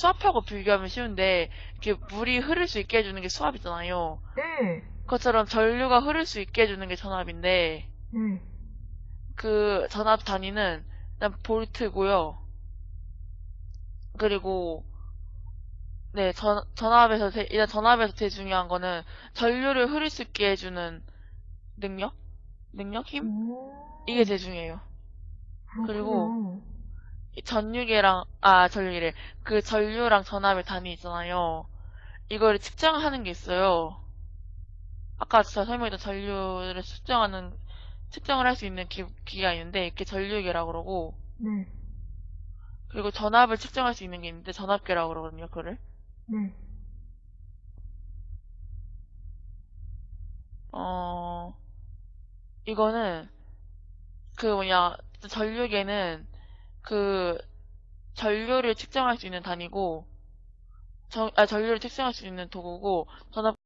수압하고 비교하면 쉬운데 이렇게 물이 흐를 수 있게 해주는 게 수압이잖아요. 네. 그것처럼 전류가 흐를 수 있게 해주는 게 전압인데 네. 그 전압 단위는 일단 볼트고요. 그리고 네 전, 전압에서 제- 일단 전압에서 제일 중요한 거는 전류를 흐를 수 있게 해주는 능력? 능력? 힘? 오. 이게 제일 중요해요. 그리고 전류계랑 아 전류계래 그 전류랑 전압의 단위 있잖아요. 이거를 측정하는 게 있어요. 아까 제가 설명했던 전류를 측정하는 측정을 할 수 있는 기, 기가 있는데 이게 전류계라고 그러고 네. 그리고 전압을 측정할 수 있는 게 있는데 전압계라고 그러거든요. 그거를 네. 어 이거는 그 뭐냐 전류계는 그 전류를 측정할 수 있는 단위고 전, 아, 전류를 측정할 수 있는 도구고 전압